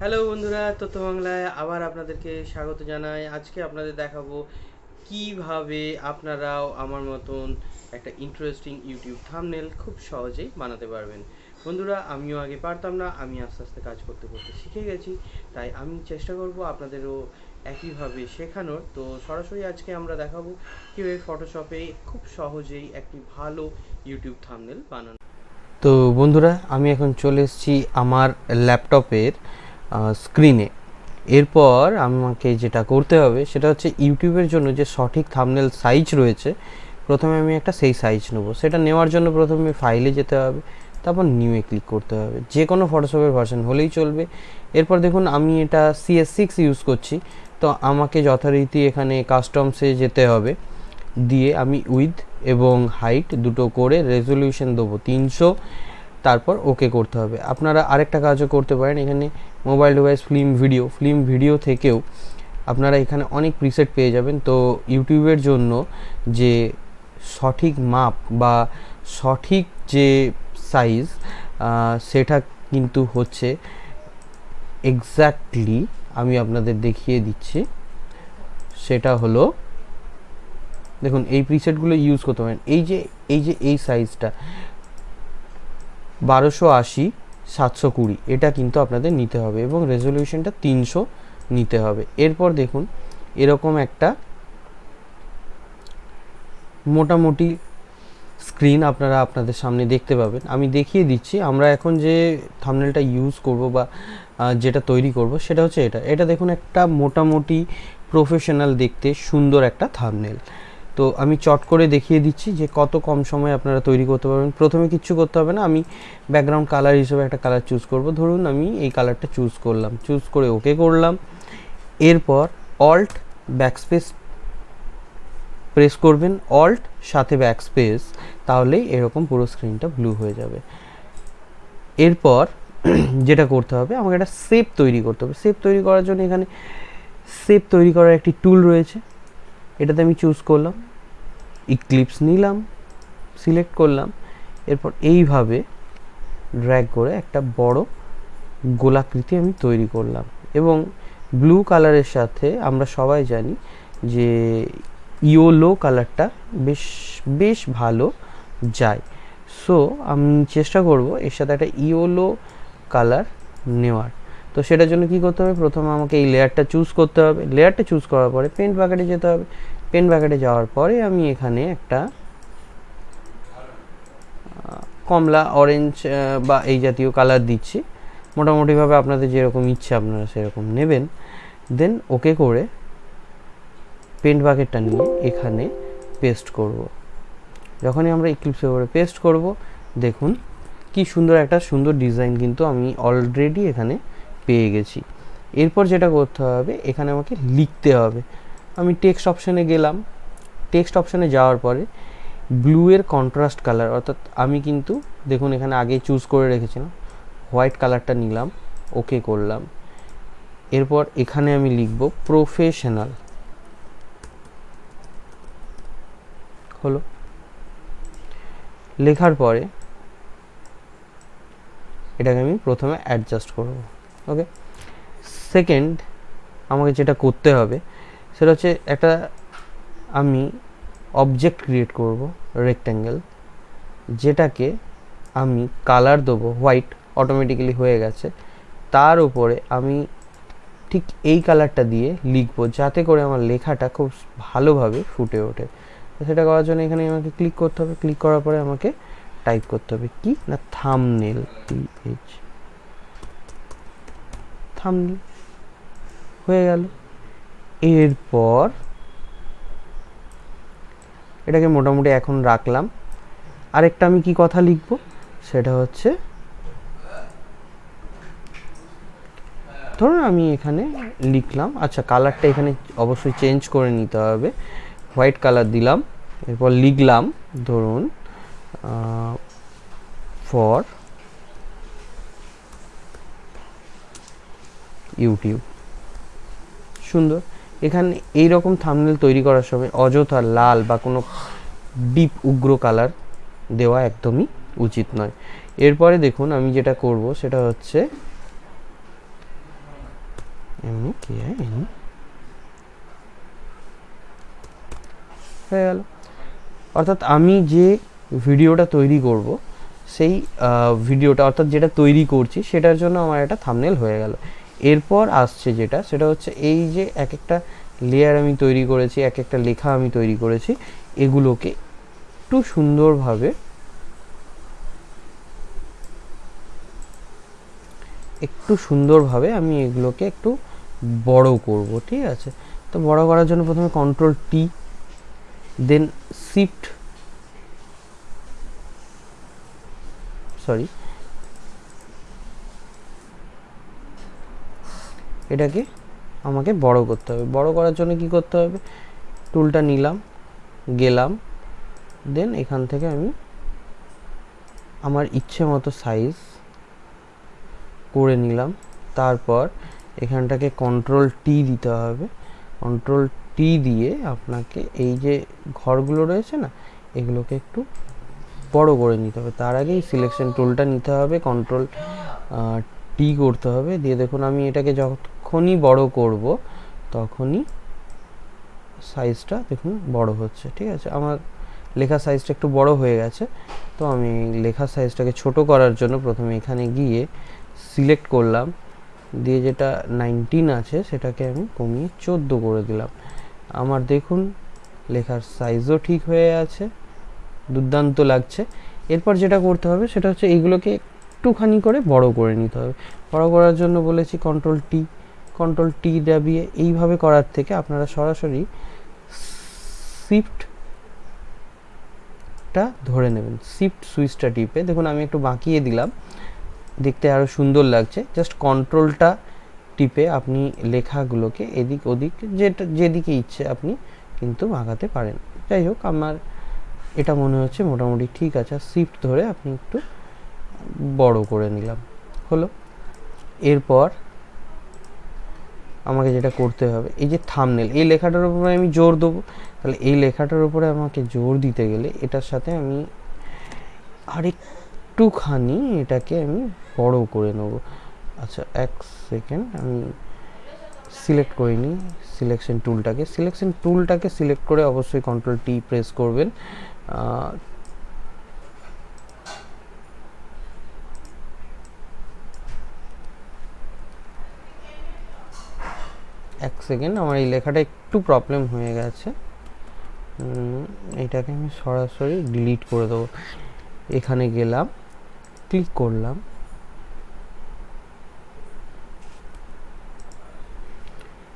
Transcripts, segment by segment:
Hello বন্ধুরা, তথ্য বাংলায় আবার আপনাদেরকে স্বাগত জানাই। আজকে আপনাদের দেখাবো কীভাবে আপনারাও আমার মতন একটা ইন্টারেস্টিং ইউটিউব থামনেল খুব সহজেই বানাতে পারবেন। বন্ধুরা, আমিও আগে পারতাম না, আমি আস্তে আস্তে কাজ করতে করতে শিখে গেছি, তাই আমি চেষ্টা করব আপনাদেরও একইভাবে শেখানোর। তো সরাসরি আজকে আমরা দেখাবো কীভাবে ফটোশপে খুব সহজেই একটি ভালো ইউটিউব থামনেল বানানো। তো বন্ধুরা, আমি এখন চলে এসেছি আমার ল্যাপটপের স্ক্রিনে এরপর আমাকে যেটা করতে হবে, সেটা হচ্ছে ইউটিউবের জন্য যে সঠিক থামনেল সাইজ রয়েছে, প্রথমে আমি একটা সেই সাইজ নেব। সেটা নেওয়ার জন্য প্রথমে ফাইলে যেতে হবে, তারপর নিউয়ে ক্লিক করতে হবে। যে কোনো ফটোশপের ভার্সন হলেই চলবে। এরপর দেখুন, আমি এটা সিএস সিক্স ইউজ করছি। তো আমাকে যথারীতি এখানে কাস্টমসে যেতে হবে। দিয়ে আমি উইথ এবং হাইট দুটো করে রেজলিউশন দেবো তিনশো। তারপর ওকে করতে হবে। আপনারা আরেকটা কাজও করতে পারেন। এখানে mobile device film video film video থেকেও আপনারা এখানে অনেক প্রিসেট পেয়ে যাবেন। তো ইউটিউবের জন্য যে সঠিক মাপ বা সঠিক যে সাইজ সেটা কিন্তু হচ্ছে এক্স্যাক্টলি আমি আপনাদের দেখিয়ে দিচ্ছি। সেটা হলো, দেখুন, এই প্রিসেটগুলো ইউজ করতে পারেন। এই যে এই যে, এই সাইজটা বারোশো আশি, সাতশো কুড়ি। এটা কিন্তু আপনাদের নিতে হবে এবং রেজলিউশনটা তিনশো নিতে হবে। এরপর দেখুন, এরকম একটা মোটামুটি স্ক্রিন আপনারা আপনাদের সামনে দেখতে পাবেন। আমি দেখিয়ে দিচ্ছি, আমরা এখন যে থামনেলটা ইউজ করব বা যেটা তৈরি করব, সেটা হচ্ছে এটা। এটা দেখুন একটা মোটামুটি প্রফেশনাল দেখতে সুন্দর একটা থামনেল তো আমি চট করে দেখিয়ে দিচ্ছি যে কত কম সময়ে আপনারা তৈরি করতে পারবেন। প্রথমে কিচ্ছু করতে হবে না, আমি ব্যাকগ্রাউন্ড কালার হিসেবে একটা কালার চুজ করব। ধরুন আমি এই কালারটা চুজ করলাম চুজ করে ওকে করলাম। এরপর অল্ট ব্যাকস্পেস প্রেস করবেন অল্ট সাথে ব্যাকস্পেস তাহলেই এরকম পুরো স্ক্রিনটা ব্লু হয়ে যাবে। এরপর যেটা করতে হবে, আমাকে একটা শেপ তৈরি করতে হবে। শেপ তৈরি করার জন্য এখানে শেপ তৈরি করার একটি টুল রয়েছে। এটাতে আমি চুজ করলাম ইক্লিপস নিলাম সিলেক্ট করলাম, এরপর এইভাবে ড্র্যাগ করে একটা বড় গোলাকৃতি আমি তৈরি করলাম। এবং ব্লু কালারের সাথে আমরা সবাই জানি যে ইয়োলো কালারটা বেশ বেশ ভালো যায়। সো আমি চেষ্টা করব এর সাথে একটা ইয়োলো কালার নেওয়ার। তো সেটার জন্য কি করতে হবে? প্রথমে আমাকে এই লেয়ারটা চুজ করতে হবে। লেয়ারটা চুজ করার পরে পেন্ট ব্যাকেটে যেতে হবে। পেন্ট ব্যাকেটে যাওয়ার পরে আমি এখানে একটা কমলা অরেঞ্জ বা এই জাতীয় কালার দিচ্ছি। মোটামুটিভাবে আপনাদের যেরকম ইচ্ছে আপনারা সেরকম নেবেন। দেন ওকে করে পেন্ট বাকেটটা নিয়ে এখানে পেস্ট করব। যখনই আমরা ইক্লিপসে করে পেস্ট করব, দেখুন কি সুন্দর একটা সুন্দর ডিজাইন কিন্তু আমি অলরেডি এখানে পেয়ে গেছি। এরপর যেটা করতে হবে, এখানে আমাকে লিখতে হবে। আমি টেক্সট অপশানে গেলাম। টেক্সট অপশানে যাওয়ার পরে ব্লু এর কন্ট্রাস্ট কালার অর্থাৎ আমি কিন্তু, দেখুন এখানে আগেই চুজ করে রেখেছিলাম হোয়াইট কালারটা নিলাম ওকে করলাম। এরপর এখানে আমি লিখব প্রফেশনাল হলো। লেখার পরে এটাকে আমি প্রথমে অ্যাডজাস্ট করব। ওকে সেকেন্ড আমাকে যেটা করতে হবে, সেটা হচ্ছে একটা আমি অবজেক্ট ক্রিয়েট করব রেক্ট্যাঙ্গেল যেটাকে আমি কালার দেবো হোয়াইট অটোমেটিক্যালি হয়ে গেছে। তার উপরে আমি ঠিক এই কালারটা দিয়ে লিখব, যাতে করে আমার লেখাটা খুব ভালোভাবে ফুটে ওঠে। সেটা করার জন্য এখানে আমাকে ক্লিক করতে হবে। ক্লিক করার পরে আমাকে টাইপ করতে হবে কি? না থামনেল এইচ থামনেল হয়ে গেল। এরপর এটাকে মোটামুটি এখন রাখলাম। আরেকটা আমি কি কথা লিখব? সেটা হচ্ছে ধরুন আমি এখানে লিখলাম আচ্ছা কালারটা এখানে অবশ্যই চেঞ্জ করে নিতে হবে। হোয়াইট কালার দিলাম, এরপর লিখলাম, ধরুন ফর ইউটিউব। সুন্দর। এখানে এই রকম থামনেল তৈরি করার সময় অযথা লাল বা কোনো ডিপ উগ্র কালার দেওয়া একদমই উচিত নয়। এরপরে দেখুন আমি যেটা করব, সেটা হচ্ছে হয়ে অর্থাৎ আমি যে ভিডিওটা তৈরি করব, সেই ভিডিওটা অর্থাৎ যেটা তৈরি করছি, সেটার জন্য আমার একটা থামনেল হয়ে গেল। এরপর আসছে যেটা, সেটা হচ্ছে এই যে এক একটা লেয়ার আমি তৈরি করেছি এক একটা লেখা আমি তৈরি করেছি, এগুলোকে একটু সুন্দরভাবে একটু সুন্দরভাবে আমি এগুলোকে একটু বড় করব, ঠিক আছে? তো বড় করার জন্য প্রথমে কন্ট্রোল টি দেন শিফট সরি এটাকে আমাকে বড় করতে হবে। বড় করার জন্য কি করতে হবে? টুলটা নিলাম, গেলাম, দেন এখান থেকে আমি আমার ইচ্ছে মতো সাইজ করে নিলাম। তারপর এখানটাকে কন্ট্রোল টি দিতে হবে। কন্ট্রোল টি দিয়ে আপনাকে এই যে ঘরগুলো রয়েছে না, এগুলোকে একটু বড় করে নিতে হবে। তার আগেই সিলেকশন টুলটা নিতে হবে। কন্ট্রোল টি করতে হবে। দিয়ে দেখুন আমি এটাকে যখনই বড় করব, তখনই সাইজটা দেখুন বড় হচ্ছে, ঠিক আছে? আমার লেখা সাইজটা একটু বড় হয়ে গেছে, তো আমি লেখা সাইজটাকে ছোট করার জন্য প্রথমে এখানে গিয়ে সিলেক্ট করলাম, দিয়ে যেটা নাইনটিন আছে, সেটাকে আমি কমিয়ে চোদ্দ করে দিলাম। আমার দেখুন লেখার সাইজও ঠিক হয়ে আছে, দুর্দান্ত লাগছে। এরপর যেটা করতে হবে, সেটা হচ্ছে এইগুলোকে একটুখানি করে বড় করে নিতে হবে। বড় করার জন্য বলেছি কন্ট্রোল টি কন্ট্রোল টি দাবিয়ে এইভাবে করার থেকে আপনারা সরাসরি শিফটটা ধরে নেবেন। শিফট সুইচটা টিপে। দেখুন, আমি একটু বাঁকিয়ে দিলাম। দেখতে আরও সুন্দর লাগছে। জাস্ট কন্ট্রোলটা টিপে আপনি লেখাগুলোকে এদিক ওদিক যেটা, যেদিকে ইচ্ছে আপনি কিন্তু বাঁকাতে পারেন। যাই হোক, আমার এটা মনে হচ্ছে মোটামুটি ঠিক আছে। শিফট ধরে আপনি একটু বড় করে নিলাম। হলো। এরপর আমাকে যেটা করতে হবে, এই যে থামনেল এই লেখাটার উপরে আমি জোর দেবো। তাহলে এই লেখাটার উপরে আমাকে জোর দিতে গেলে এটার সাথে আমি আরেকটুখানি এটাকে আমি বড় করে নেব। আচ্ছা এক সেকেন্ড আমি সিলেক্ট করে নিই সিলেকশন টুলটাকে সিলেকশন টুলটাকে সিলেক্ট করে অবশ্যই কন্ট্রোল টি প্রেস করবেন। এক সেকেন্ড, আমার এই লেখাটা একটু প্রবলেম হয়ে গেছে। এটাকে আমি সরাসরি ডিলিট করে দেবো। এখানে গেলাম ক্লিক করলাম।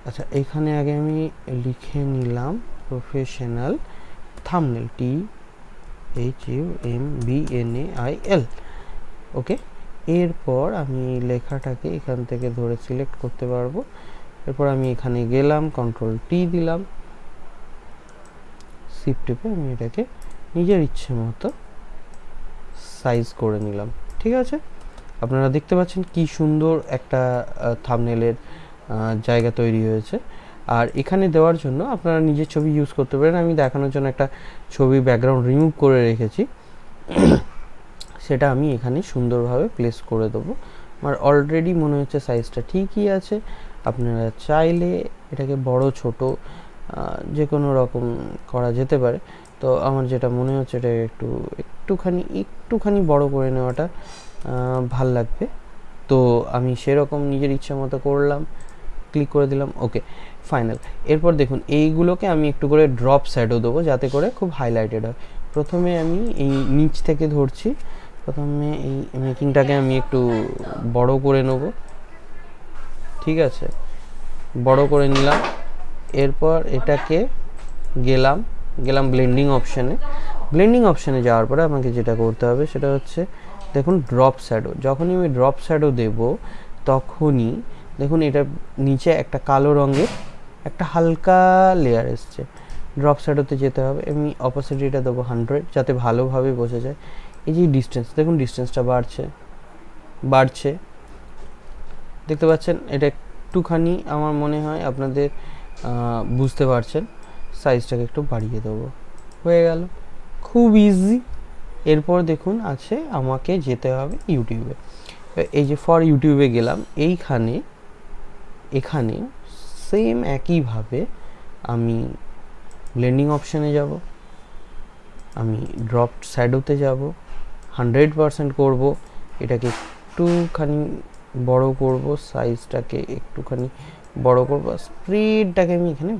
আচ্ছা এখানে আগে আমি লিখে নিলাম professional thumbnail T H U M B N A I L okay এরপর আমি লেখাটাকে এখান থেকে ধরে সিলেক্ট করতে পারব। এরপর আমি এখানে গেলাম কন্ট্রোল টি দিলাম। সিপ টিপে আমি এটাকে নিজের ইচ্ছে মতো সাইজ করে নিলাম, ঠিক আছে? আপনারা দেখতে পাচ্ছেন কি সুন্দর একটা থামনেলের জায়গা তৈরি হয়েছে। আর এখানে দেওয়ার জন্য আপনারা নিজের ছবি ইউজ করতে পারেন। আমি দেখানোর জন্য একটা ছবি ব্যাকগ্রাউন্ড রিমুভ করে রেখেছি। সেটা আমি এখানে সুন্দরভাবে প্লেস করে দেবো। আমার অলরেডি মনে হচ্ছে সাইজটা ঠিকই আছে। আপনারা চাইলে এটাকে বড়, ছোট যে কোনো রকম করা যেতে পারে। তো আমার যেটা মনে হচ্ছে এটা একটু, একটুখানি একটুখানি বড় করে নেওয়াটা ভালো লাগবে। তো আমি সেরকম নিজের ইচ্ছা মতো করলাম, ক্লিক করে দিলাম, ওকে, ফাইনাল। এরপর দেখুন, এইগুলোকে আমি একটু করে ড্রপ শ্যাডো দেবো যাতে করে খুব হাইলাইটেড হয়। প্রথমে আমি এই নিচ থেকে ধরছি, প্রথমে এই মেকিংটাকে আমি একটু বড় করে নেব। ঠিক আছে? বড় করে নিলাম। এরপর এটাকে গেলাম গেলাম ব্লেন্ডিং অপশানে ব্লেন্ডিং অপশানে যাওয়ার পরে আমাকে যেটা করতে হবে সেটা হচ্ছে, দেখুন ড্রপ শ্যাডো যখনই আমি ড্রপ শ্যাডো দেব, তখনই দেখুন এটা নিচে একটা কালো রঙের একটা হালকা লেয়ার এসছে। ড্রপ শ্যাডোতে যেতে হবে, আমি অপোসিটিটা দেবো হান্ড্রেড যাতে ভালোভাবে বোঝা যায়। এই যে ডিস্টেন্স দেখুন ডিস্টেন্সটা বাড়ছে বাড়ছে। দেখতে পাচ্ছেন, এটা একটুখানি আমার মনে হয় আপনাদের বুঝতে পারছেন। সাইজটাকে একটু বাড়িয়ে দেবো। হয়ে গেল। খুব ইজি এরপর দেখুন আছে আমাকে যেতে হবে ইউটিউবে। এই যে ফর ইউটিউবে গেলাম, এইখানে, এখানে সেম একইভাবে আমি ব্লেন্ডিং অপশানে যাব, আমি ড্রপ শ্যাডোতে যাব হান্ড্রেড পারসেন্ট করব, এটাকে একটুখানি বড় করব সাইজটাকে একটুখানি বড় করব স্প্রিডটাকে আমি এখানে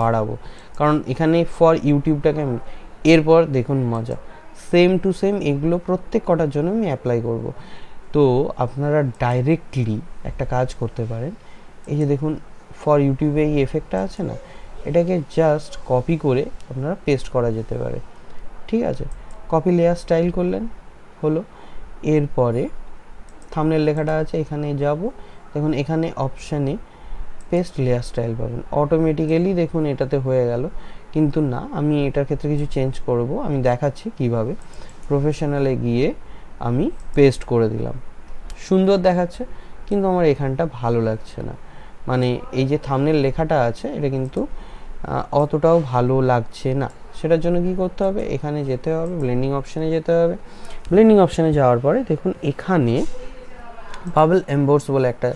বাড়াবো। কারণ এখানে ফর ইউটিউবটাকে আমি, এরপর দেখুন মজা সেম টু সেম এগুলো প্রত্যেক কটার জন্য আমি অ্যাপ্লাই করব। তো আপনারা ডাইরেক্টলি একটা কাজ করতে পারেন, এই যে দেখুন ফর ইউটিউবে এই এফেক্টটা আছে না, এটাকে জাস্ট কপি করে আপনারা পেস্ট করা যেতে পারে। ঠিক আছে? কপি লেয়ার স্টাইল করলেন, হলো। এরপরে থামনের লেখাটা আছে এখানে যাব। দেখুন, এখানে অপশানে পেস্ট লেয়ার স্টাইল পাবেন। অটোমেটিক্যালি দেখুন, এটাতে হয়ে গেল। কিন্তু না, আমি এটার ক্ষেত্রে কিছু চেঞ্জ করব। আমি দেখাচ্ছি কীভাবে। প্রফেশনালে গিয়ে আমি পেস্ট করে দিলাম। সুন্দর দেখাচ্ছে, কিন্তু আমার এখানটা ভালো লাগছে না। মানে এই যে থামনের লেখাটা আছে, এটা কিন্তু অতটাও ভালো লাগছে না। সেটার জন্য কি করতে হবে? এখানে যেতে হবে ব্লেন্ডিং অপশানে যেতে হবে। ব্লেন্ডিং অপশানে যাওয়ার পরে দেখুন, এখানে বাবল এম্বোর্স বলে একটা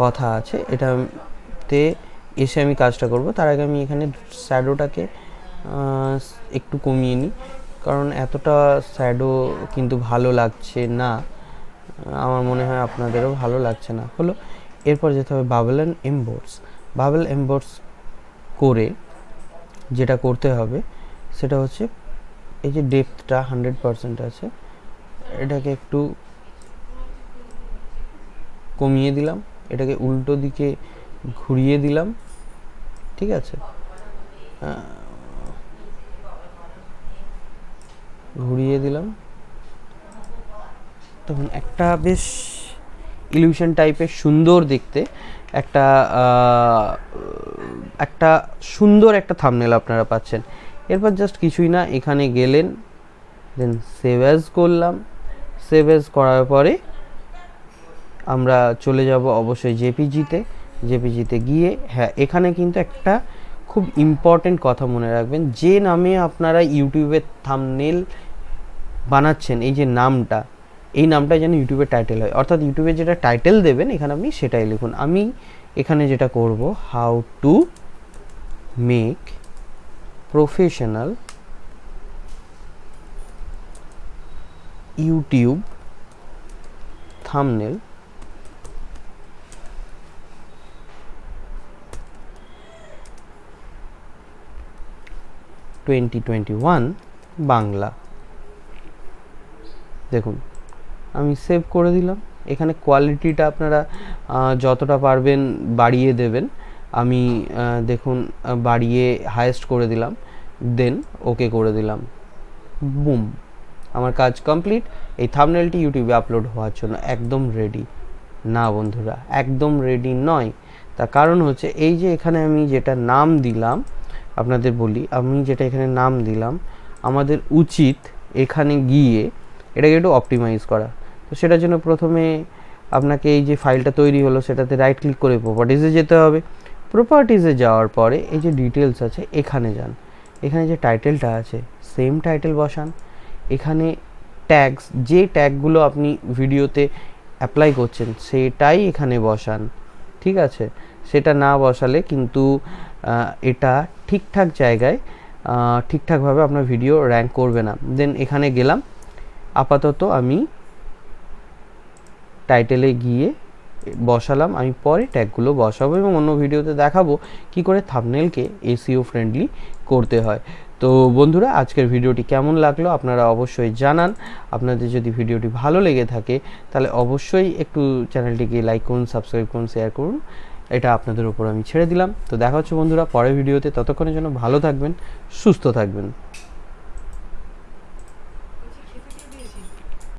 কথা আছে। এটাতে এসে আমি কাজটা করব। তার আগে আমি এখানে শ্যাডোটাকে একটু কমিয়ে নিই। কারণ এতটা শ্যাডো কিন্তু ভালো লাগছে না। আমার মনে হয় আপনাদেরও ভালো লাগছে না। হলো, এরপর যেতে হবে bubble and emboss bubble emboss করে যেটা করতে হবে, সেটা হচ্ছে এই যে ডেপথটা হান্ড্রেড পারসেন্ট আছে, এটাকে একটু কমিয়ে দিলাম, এটাকে উল্টো দিকে ঘুরিয়ে দিলাম, ঠিক আছে? ঘুরিয়ে দিলাম। তখন একটা বেশ ইলিউশন টাইপের সুন্দর দেখতে, একটা একটা সুন্দর একটা থামনেল আপনারা পাচ্ছেন। এরপর জাস্ট কিছুই না, এখানে গেলেন দেন সেভ অ্যাজ করলাম। সেভ অ্যাজ করার পরে আমরা চলে যাব অবশ্যই জেপিজিতে জেপিজিতে গিয়ে হ্যাঁ এখানে কিন্তু একটা খুব ইম্পর্টেন্ট কথা মনে রাখবেন, যে নামে আপনারা ইউটিউবের থামনেল বানাচ্ছেন, এই যে নামটা, এই নামটা যেন ইউটিউবের টাইটেল হয়। অর্থাৎ ইউটিউবে যেটা টাইটেল দেবেন, এখানে আপনি সেটাই লিখুন। আমি এখানে যেটা করব how to make professional YouTube thumbnail twenty twenty one Bangla. দেখুন, আমি সেভ করে দিলাম। এখানে কোয়ালিটিটা আপনারা যতটা পারবেন বাড়িয়ে দেবেন। আমি দেখুন বাড়িয়ে হায়েস্ট করে দিলাম। দেন ওকে করে দিলাম। বুম আমার কাজ কমপ্লিট এই থামনেলটি ইউটিউবে আপলোড হওয়ার জন্য একদম রেডি না বন্ধুরা, একদম রেডি নয়। তার কারণ হচ্ছে, এই যে এখানে আমি যেটা নাম দিলাম আপনাদের বলি, আমি যেটা এখানে নাম দিলাম, আমাদের উচিত এখানে গিয়ে এটাকে একটু অপটিমাইজ করা। তো সেটার জন্য প্রথমে আপনাকে এই যে ফাইলটা তৈরি হলো, সেটাতে রাইট ক্লিক করে প্রপার্টিসে যেতে হবে। প্রপার্টিসে যাওয়ার পরে এই যে ডিটেলস আছে, এখানে যান। এখানে যে টাইটেলটা আছে সেম টাইটেল বসান। এখানে ট্যাগস যে ট্যাগগুলো আপনি ভিডিওতে অ্যাপ্লাই করছেন, সেটাই এখানে বসান। ঠিক আছে? সেটা না বসালে কিন্তু এটা ঠিকঠাক জায়গায় ঠিকঠাকভাবে আপনার ভিডিও র্যাঙ্ক করবে না। দেন এখানে গেলাম। আপাতত আমি টাইটেলে গিয়ে বসালাম। আমি পরে ট্যাগগুলো বসাবো এবং অন্য ভিডিওতে দেখাবো কি করে থামনেলকে এসিও ফ্রেন্ডলি করতে হয়। তো বন্ধুরা, আজকের ভিডিওটি কেমন লাগল আপনারা অবশ্যই জানান। আপনাদের যদি ভিডিওটি ভালো লেগে থাকে, তাহলে অবশ্যই একটু চ্যানেলটিকে লাইক করুন সাবস্ক্রাইব করুন শেয়ার করুন। এটা আপনাদের উপর আমি ছেড়ে দিলাম। তো দেখা হচ্ছে বন্ধুরা পরের ভিডিওতে। ততক্ষণের জন্য ভালো থাকবেন, সুস্থ থাকবেন।